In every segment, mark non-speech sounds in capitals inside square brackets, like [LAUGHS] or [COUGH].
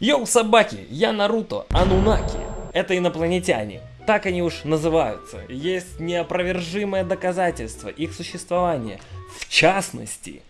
Йоу, собаки, я Наруто, Анунаки. Это инопланетяне. Так они уж называются. Есть неопровержимое доказательство их существования. В частности,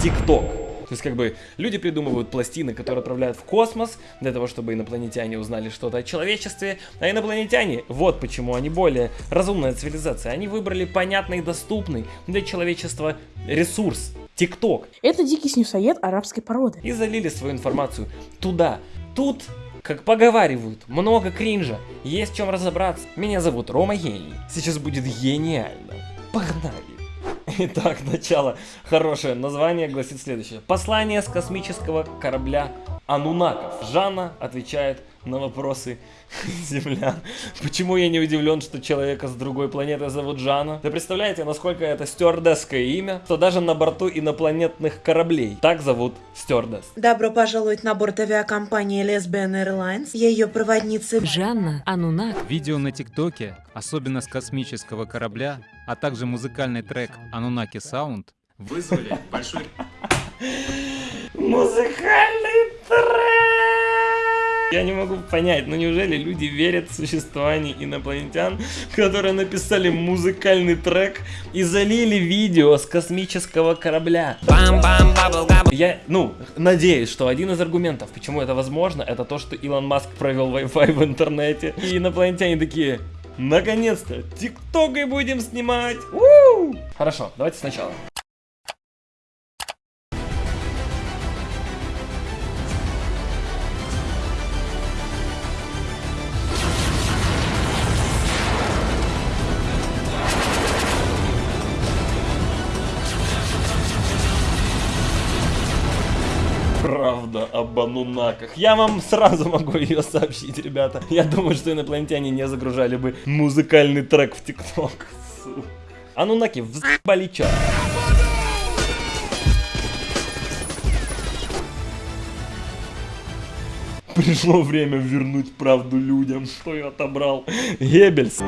ТикТок. То есть, как бы, люди придумывают пластины, которые отправляют в космос, для того, чтобы инопланетяне узнали что-то о человечестве. А инопланетяне, вот почему они более разумная цивилизация, они выбрали понятный и доступный для человечества ресурс. ТикТок. Это дикий снюсоед арабской породы. И залили свою информацию туда. Тут как поговаривают, много кринжа, есть в чем разобраться. Меня зовут Рома Гений. Сейчас будет гениально. Погнали. Итак, начало. Хорошее название гласит следующее. Послание с космического корабля Анунаков. Жанна отвечает на вопросы [LAUGHS] землян. Почему я не удивлен, что человека с другой планеты зовут Жанна? Вы представляете, насколько это стюардесское имя, что даже на борту инопланетных кораблей так зовут стюардесс. Добро пожаловать на борт авиакомпании Lesbian Airlines. Я ее проводница. Жанна Анунак. Видео на ТикТоке, особенно с космического корабля, а также музыкальный трек Анунаки Саунд вызвали большой... [LAUGHS] Музыкальный трек! Я не могу понять, ну неужели люди верят в существование инопланетян, которые написали музыкальный трек и залили видео с космического корабля? Я, ну, надеюсь, что один из аргументов, почему это возможно, это то, что Илон Маск провел Wi-Fi в интернете. И инопланетяне такие, наконец-то, тиктокой будем снимать. У! Хорошо, давайте сначала. Правда об анунаках. Я вам сразу могу [LAUGHS] ее сообщить, ребята. Я думаю, что инопланетяне не загружали бы музыкальный трек в ТикТок. Анунаки, взбали чё? Пришло время вернуть правду людям, что я отобрал. Геббельс.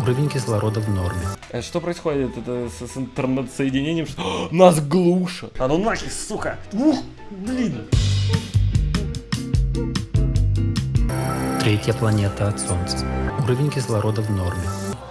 Уровень кислорода в норме. Э, Что происходит? Это с, с интернет-соединением? Что... [GASPS] Нас глушат. А ну нахер, сука. Ух, блин. Третья планета от Солнца. Уровень кислорода в норме.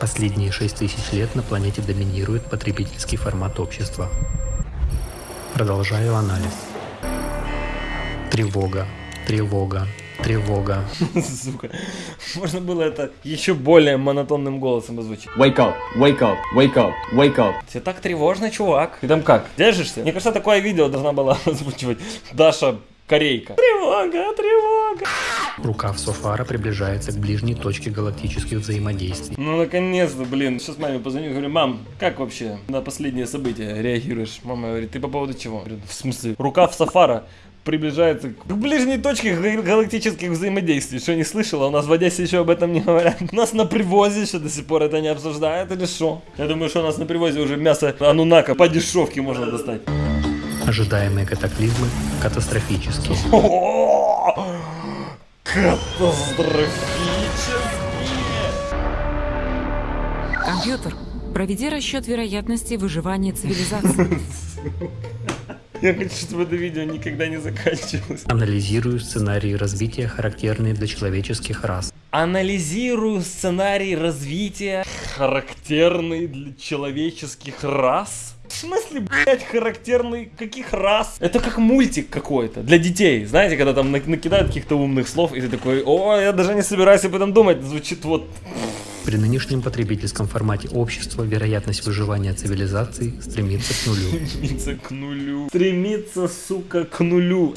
Последние 6000 лет на планете доминирует потребительский формат общества. Продолжаю анализ. Тревога, тревога, тревога. [LAUGHS] Сука. Можно было это еще более монотонным голосом озвучить. Wake up, wake up, wake up, wake up. Тебе так тревожно, чувак. Ты там как? Держишься? Мне кажется, такое видео должна была [LAUGHS] озвучивать Даша Корейка. Тревога, тревога. Рукав Софара приближается к ближней точке галактических взаимодействий. Ну, наконец-то, блин. Сейчас маме позвоню, говорю, мам, как вообще на последнее событие реагируешь? Мама говорит, ты по поводу чего? Говорю, в смысле? Рукав Сафара приближается к ближней точке га- галактических взаимодействий. Что, не слышала? У нас в Одессе еще об этом не говорят. У нас на привозе еще до сих пор это не обсуждают или что? Я думаю, что у нас на привозе уже мясо анунака по дешевке можно достать. Ожидаемые катаклизмы катастрофические. Катастрофические. Компьютер. Проведи расчет вероятности выживания цивилизации. [LAUGHS] Я хочу, чтобы это видео никогда не заканчивалось. Анализирую сценарии развития, характерные для человеческих рас. Анализирую сценарий развития, характерный для человеческих рас. В смысле, блядь, характерный каких рас? Это как мультик какой-то для детей. Знаете, когда там на- накидают каких-то умных слов, и ты такой, о, я даже не собираюсь об этом думать. Звучит вот При нынешнем потребительском формате общества вероятность выживания цивилизации стремится к нулю. стремится к нулю. Стремится, сука, к нулю.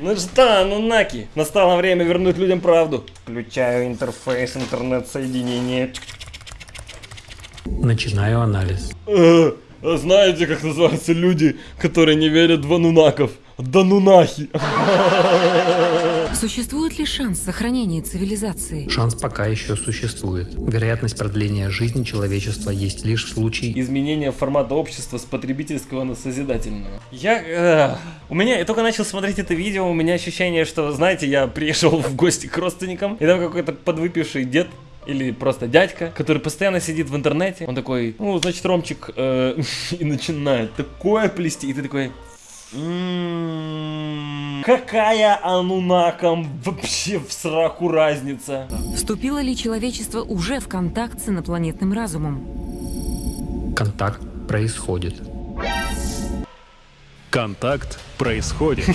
Ну что, ну наки, настало время вернуть людям правду. Включаю интерфейс интернет-соединения. Начинаю анализ. Э, а знаете, как называются люди, которые не верят в анунаков? Данунахи. [LAUGHS] Существует ли шанс сохранения цивилизации? Шанс пока еще существует. Вероятность продления жизни человечества есть лишь в случае Изменение формата общества с потребительского на созидательного. Я... э, у меня... Я только начал смотреть это видео, у меня ощущение, что, знаете, я приехал в гости к родственникам, и там какой-то подвыпивший дед или просто дядька, который постоянно сидит в интернете. Он такой, ну, значит, Ромчик, э, [LAUGHS] и начинает такое плести, и ты такой... «М, Какая анунакам вообще в сраку разница? Вступило ли человечество уже в контакт с инопланетным разумом? Контакт происходит. Контакт происходит.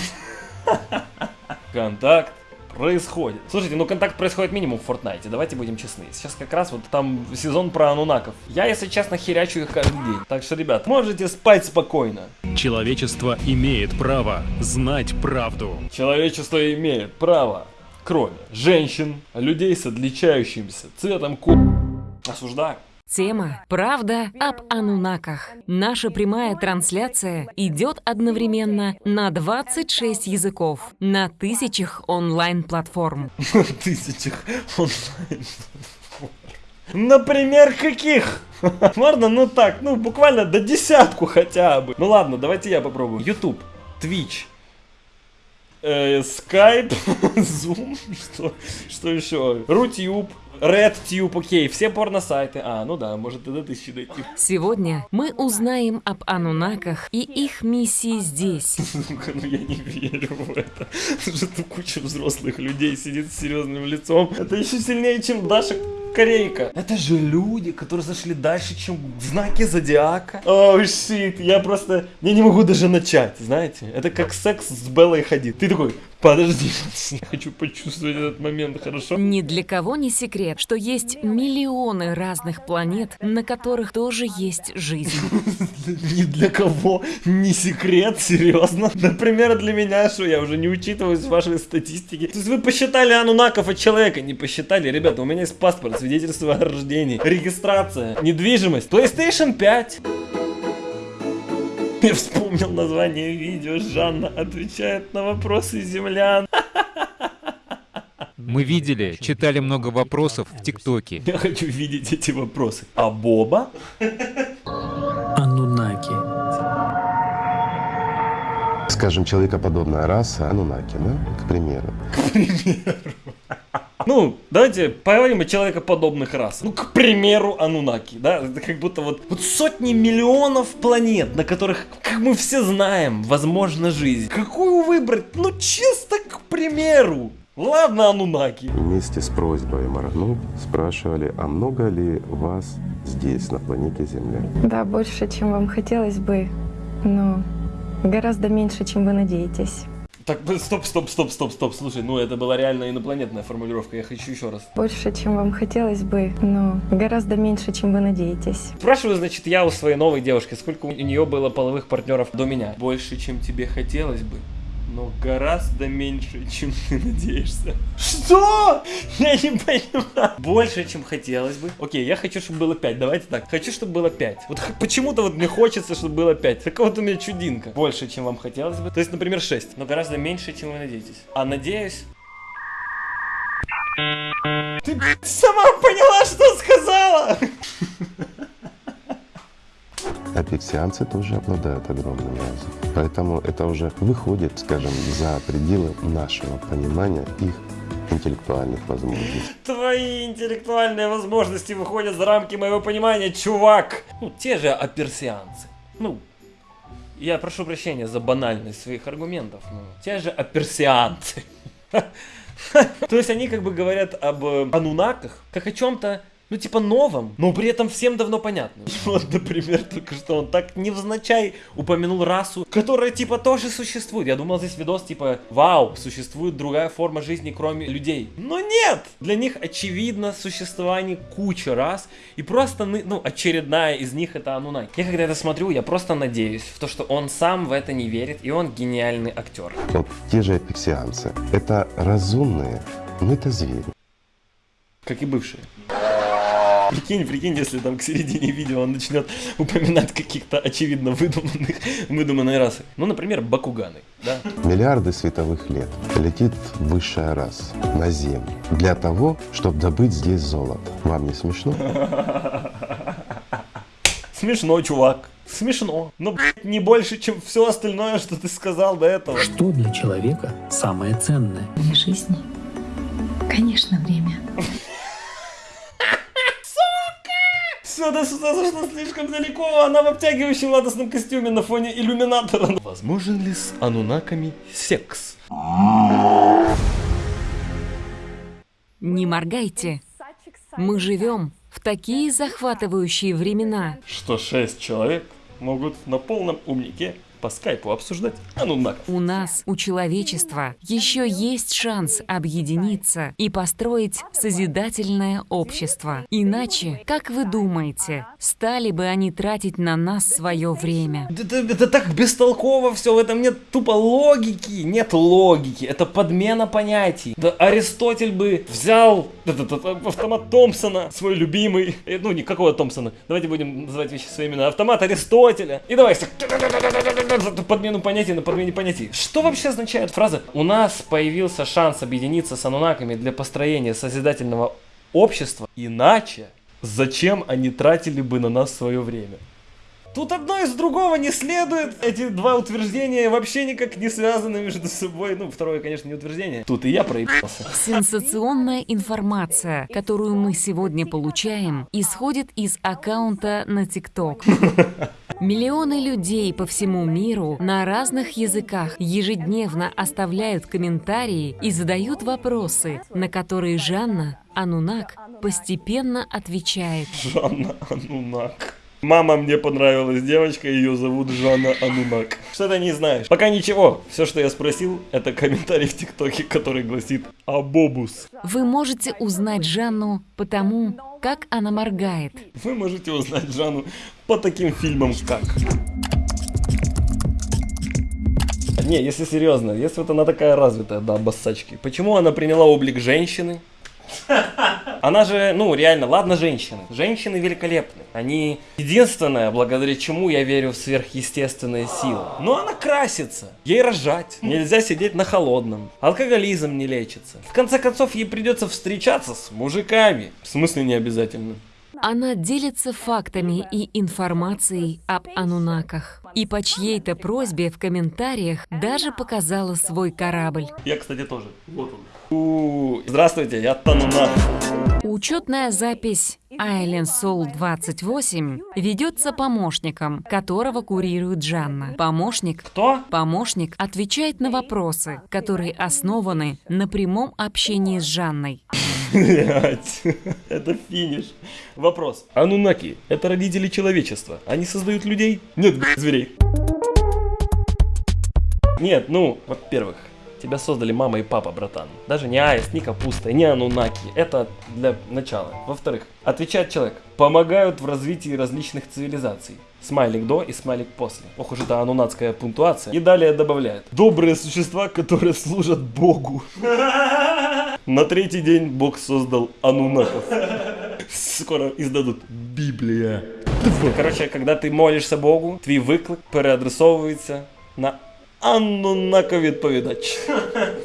[LAUGHS] Контакт происходит. Слушайте, ну контакт происходит минимум в Fortnite, давайте будем честны. Сейчас как раз вот там сезон про анунаков. Я, если честно, херячу их каждый день. Так что, ребят, можете спать спокойно. Человечество имеет право знать правду. Человечество имеет право, кроме женщин, людей с отличающимся цветом ку... Осуждаю. Тема «Правда об Анунаках». Наша прямая трансляция идет одновременно на 26 языков, на тысячах онлайн-платформ. [LAUGHS] тысячах онлайн. Например, каких? [LAUGHS] Можно, ну так, ну буквально до десятку хотя бы. Ну ладно, давайте я попробую. YouTube, Twitch, э, Skype, [LAUGHS] Zoom, что, что еще? Рутюб, RedTube, окей, все порно-сайты. А, ну да, может и до тысячи дойти. Сегодня мы узнаем об Анунаках и их миссии здесь. [LAUGHS] Сука, ну я не верю в это. Что тут куча взрослых людей сидит с серьезным лицом. Это еще сильнее, чем Даша Корейка. Это же люди, которые зашли дальше, чем знаки зодиака. О, oh, щит, я просто... Я не могу даже начать, знаете? Это как секс с Беллой ходит. Ты такой, подожди, [LAUGHS] я хочу почувствовать этот момент, хорошо? Ни для кого не секрет, что есть миллионы разных планет, на которых тоже есть жизнь. [LAUGHS] Ни для кого не секрет, серьезно? Например, для меня, что я уже не учитываюсь в вашей статистике. То есть вы посчитали анунаков от человека, не посчитали? Ребята, у меня есть паспорт, свидетельство о рождении, регистрация, недвижимость, PlayStation 5. Я вспомнил название видео. Жанна отвечает на вопросы землян. Мы видели, читали много вопросов в ТикТоке. Я хочу видеть эти вопросы. А Боба? Анунаки. Скажем, человекоподобная раса Анунаки, да, к примеру. К примеру. Ну, давайте поговорим о человекоподобных расах. Ну, к примеру, Анунаки, да? Это как будто вот, вот сотни миллионов планет, на которых, как мы все знаем, возможна жизнь. Какую выбрать? Ну, чисто к примеру. Ладно, Анунаки. Вместе с просьбой моргнуть спрашивали, а много ли вас здесь, на планете Земля? Да, больше, чем вам хотелось бы, но гораздо меньше, чем вы надеетесь. Так, стоп, стоп, стоп, стоп, стоп, слушай, ну это была реально инопланетная формулировка, я хочу еще раз. Больше, чем вам хотелось бы, но гораздо меньше, чем вы надеетесь. Спрашиваю, значит, я у своей новой девушки, сколько у нее было половых партнеров до меня? Больше, чем тебе хотелось бы но гораздо меньше, чем ты надеешься. Что? Я не понимаю. Больше, чем хотелось бы. Окей, я хочу, чтобы было 5. Давайте так. Хочу, чтобы было 5. Вот почему-то вот мне хочется, чтобы было 5. Такая вот у меня чудинка. Больше, чем вам хотелось бы. То есть, например, 6. Но гораздо меньше, чем вы надеетесь. А надеюсь... Ты сама поняла, что сказала? [LAUGHS] апексианцы тоже обладают огромным разумом. Поэтому это уже выходит, скажем, за пределы нашего понимания их интеллектуальных возможностей. Твои интеллектуальные возможности выходят за рамки моего понимания, чувак! Ну, те же аперсианцы. Ну, я прошу прощения за банальность своих аргументов, но те же аперсианцы. [LAUGHS] То есть они как бы говорят об э, анунаках, как о чем-то ну, типа новом, но при этом всем давно понятно. [LAUGHS] Вот, например, только что он так невзначай упомянул расу, которая, типа, тоже существует. Я думал, здесь видос, типа, вау, существует другая форма жизни, кроме людей. Но нет! Для них, очевидно, существование кучи рас, и просто, ну, очередная из них это Анунай. Я когда это смотрю, я просто надеюсь в то, что он сам в это не верит, и он гениальный актер. Вот те же апексианцы, это разумные, но это звери. Как и бывшие. Прикинь, прикинь, если там к середине видео он начнет упоминать каких-то очевидно выдуманных, выдуманной расы. Ну, например, бакуганы, да? Миллиарды световых лет летит высшая раса на Землю для того, чтобы добыть здесь золото. Вам не смешно? [LAUGHS] Смешно, чувак. Смешно. Но, блядь, не больше, чем все остальное, что ты сказал до этого. Что для человека самое ценное? В жизни, конечно, время. Все, да сюда зашло слишком далеко. Она в обтягивающем ладостном костюме на фоне иллюминатора. Возможен ли с анунаками секс? Не моргайте. Мы живем в такие захватывающие времена. Что шесть человек могут на полном умнике по скайпу обсуждать анунаков. У нас, у человечества, еще есть шанс объединиться и построить созидательное общество. Иначе, как вы думаете, стали бы они тратить на нас свое время? Это, это так бестолково все, в этом нет тупо логики, нет логики, это подмена понятий. Да Аристотель бы взял этот, этот автомат Томпсона, свой любимый, э, ну никакого Томпсона, давайте будем называть вещи своими именами, автомат Аристотеля, и давай подмену понятий на подмене понятий. Что вообще означает фраза «У нас появился шанс объединиться с анунаками для построения созидательного общества, иначе зачем они тратили бы на нас свое время?» Тут одно из другого не следует. Эти два утверждения вообще никак не связаны между собой. Ну, второе, конечно, не утверждение. Тут и я проебался. Сенсационная информация, которую мы сегодня получаем, исходит из аккаунта на ТикТок. [LAUGHS] Миллионы людей по всему миру на разных языках ежедневно оставляют комментарии и задают вопросы, на которые Жанна Анунак постепенно отвечает. Жанна Анунак. Мама мне понравилась девочка, ее зовут Жанна Анунак. Что ты не знаешь? Пока ничего. Все, что я спросил, это комментарий в ТикТоке, который гласит «Абобус». Вы можете узнать Жанну по тому, как она моргает. Вы можете узнать Жанну по таким фильмам, как... Не, если серьезно, если вот она такая развитая, да, бассачки, почему она приняла облик женщины? Она же, ну, реально, ладно, женщины. Женщины великолепны. Они единственное, благодаря чему я верю в сверхъестественные силы. Но она красится. Ей рожать. Нельзя сидеть на холодном. Алкоголизм не лечится. В конце концов, ей придется встречаться с мужиками. В смысле не обязательно. Она делится фактами и информацией об анунаках. И по чьей-то просьбе в комментариях даже показала свой корабль. Я, кстати, тоже. Вот он. У, здравствуйте, я Танунак. Учетная запись Island Soul 28 ведется помощником, которого курирует Жанна. Помощник Кто? Помощник отвечает на вопросы, которые основаны на прямом общении с Жанной. Блять, [LAUGHS] это финиш. Вопрос. Анунаки – это родители человечества. Они создают людей? Нет, зверей. Нет, ну, во-первых, тебя создали мама и папа, братан. Даже не аист, не капуста, не анунаки. Это для начала. Во-вторых, отвечает человек. Помогают в развитии различных цивилизаций. Смайлик до и смайлик после. Ох уж это анунатская пунктуация. И далее добавляет. Добрые существа, которые служат Богу. На третий день Бог создал анунаков. Скоро издадут Библия. Короче, когда ты молишься Богу, твій виклик переадресовується на Аннунака відповідач.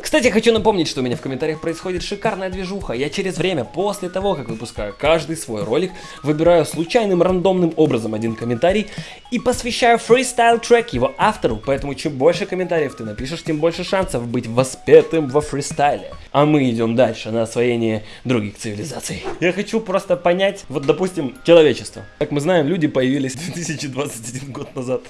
Кстати, хочу напомнить, что у меня в комментариях происходит шикарная движуха. Я через время, после того, как выпускаю каждый свой ролик, выбираю случайным рандомным образом один комментарий и посвящаю фристайл трек его автору. Поэтому чем больше комментариев ты напишешь, тем больше шансов быть воспетым во фристайле. А мы идем дальше на освоение других цивилизаций. Я хочу просто понять, вот допустим, человечество. Как мы знаем, люди появились [LAUGHS] 2021 год назад.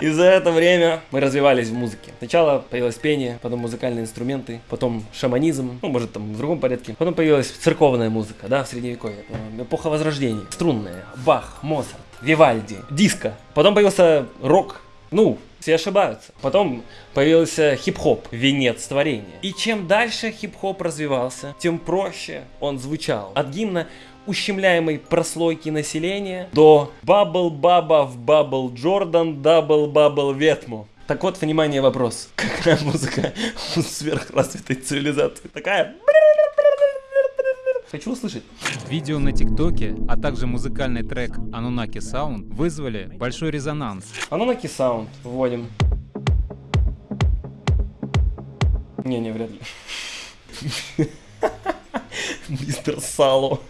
И за это время мы развивались в музыке. Сначала появилось пение, потом музыкальные инструменты, потом шаманизм, ну, может, там в другом порядке. Потом появилась церковная музыка, да, в средневековье. Эпоха Возрождения. Струнная, Бах, Моцарт, Вивальди, диско. Потом появился рок, ну, все ошибаются. Потом появился хип-хоп, венец творения. И чем дальше хип-хоп развивался, тем проще он звучал. От гимна ущемляемой прослойки населения до Бабл Баба в Бабл Джордан, Дабл Бабл Ветму. Так вот, внимание, вопрос. [LAUGHS] Какая музыка у сверхразвитой цивилизации? Такая... [LAUGHS] Хочу услышать. Видео на ТикТоке, а также музыкальный трек Anunnaki Sound вызвали большой резонанс. Anunnaki Sound вводим. Не-не, вряд ли. [LAUGHS] Мистер Сало.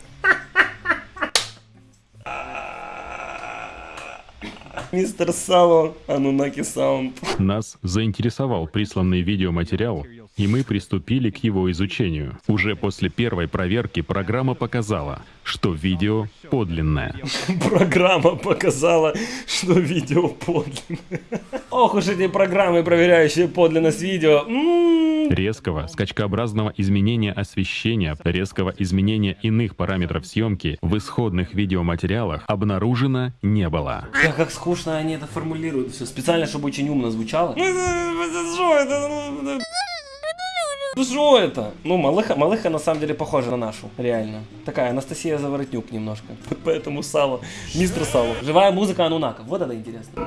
Мистер Сало, Анунаки Саунд. Нас заинтересовал присланный видеоматериал, и мы приступили к его изучению. Уже после первой проверки программа показала, что видео подлинное. [LAUGHS] Программа показала, что видео подлинное. Ох уж эти программы, проверяющие подлинность видео. М-м-м. Резкого, скачкообразного изменения освещения, резкого изменения иных параметров съемки в исходных видеоматериалах обнаружено не было. Да, как скучно они это формулируют. Все специально, чтобы очень умно звучало. Что это? Ну что это? Ну, малыха, малыха на самом деле похожа на нашу, реально. Такая Анастасия Заворотнюк немножко. [LAUGHS] Поэтому Сало, мистер Сало. Живая музыка Анунаков. Вот это интересно.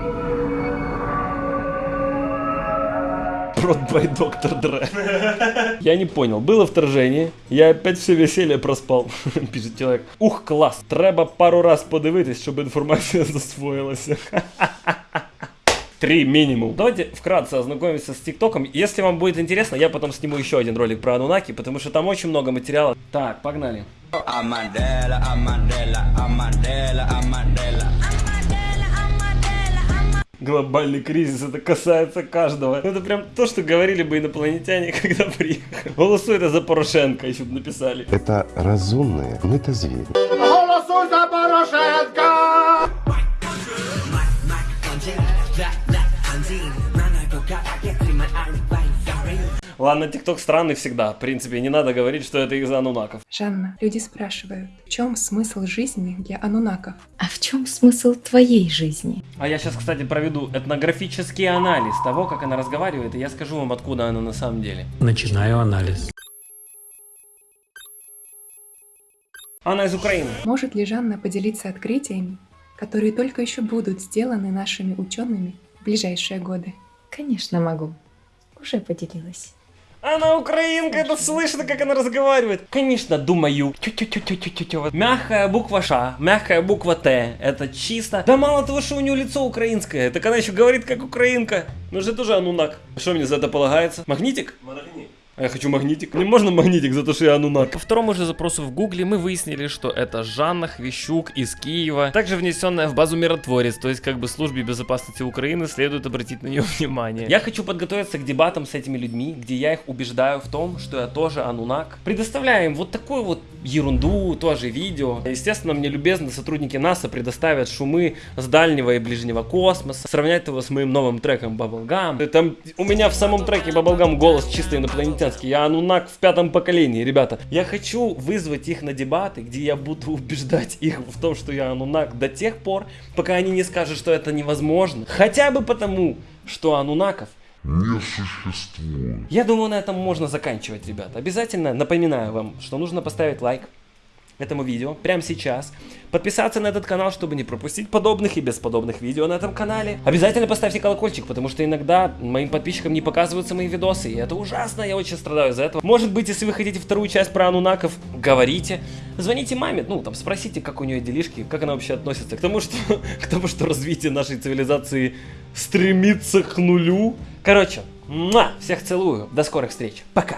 Prod by Dr. Dre. [LAUGHS] Я не понял, было вторжение, я опять все веселье проспал, [LAUGHS] пишет человек. Ух, клас, треба пару раз подивитись, щоб інформація засвоїлася. Три минимум. Давайте вкратце ознакомимся с ТикТоком. Если вам будет интересно, я потом сниму еще один ролик про Анунаки, потому что там очень много материала. Так, погнали. Глобальный кризис, это касается каждого. Это прям то, что говорили бы инопланетяне, [LAUGHS] когда приехали. Голосуйте за Порошенко, еще бы написали. Это разумные, но это звери. Голосуй за Порошенко! Ладно, ТикТок странный всегда. В принципе, не надо говорить, что это из-за анунаков. Жанна, люди спрашивают, в чем смысл жизни для анунаков? А в чем смысл твоей жизни? А я сейчас, кстати, проведу этнографический анализ того, как она разговаривает, и я скажу вам, откуда она на самом деле. Начинаю анализ. Она из Украины. Может ли Жанна поделиться открытиями, которые только еще будут сделаны нашими учеными в ближайшие годы? Конечно, могу. Уже поделилась. Она украинка, это слышно, как она разговаривает. Конечно, думаю. Тю-тю-тю-тю-тю-тю. Мягкая буква Ш, мягкая буква Т. Это чисто. Да мало того, что у нее лицо украинское, так она еще говорит как украинка. Ну же тоже анунак. Что мне за это полагается? Магнитик? А я хочу магнитик. Мне можно магнитик за то, что я анунак? По второму же запросу в гугле мы выяснили, что это Жанна Хвищук из Киева, также внесенная в базу миротворец, то есть как бы службе безопасности Украины следует обратить на нее [LAUGHS] внимание. Я хочу подготовиться к дебатам с этими людьми, где я их убеждаю в том, что я тоже анунак. Предоставляю им вот такую вот ерунду, тоже видео. Естественно, мне любезно сотрудники НАСА предоставят шумы с дальнего и ближнего космоса, сравнять его с моим новым треком Bubblegum. Там у меня в самом треке Bubblegum голос чисто инопланетянский. Я анунак в пятом поколении, ребята. Я хочу вызвать их на дебаты, где я буду [LAUGHS] убеждать их в том, что я анунак до тех пор, пока они не скажут, что это невозможно. Хотя бы потому, что анунаков не существует. я думаю, на этом можно заканчивать, ребята. Обязательно напоминаю вам, что нужно поставить лайк этому видео прямо сейчас. Подписаться на этот канал, чтобы не пропустить подобных и бесподобных видео на этом канале. Обязательно поставьте колокольчик, потому что иногда моим подписчикам не показываются мои видосы, и это ужасно, я очень страдаю из-за этого. Может быть, если вы хотите вторую часть про анунаков, говорите. Звоните маме, ну, там, спросите, как у нее делишки, как она вообще относится к тому, что, [LAUGHS] к тому, что развитие нашей цивилизации стремится к нулю. Короче, муа, всех целую, до скорых встреч, пока.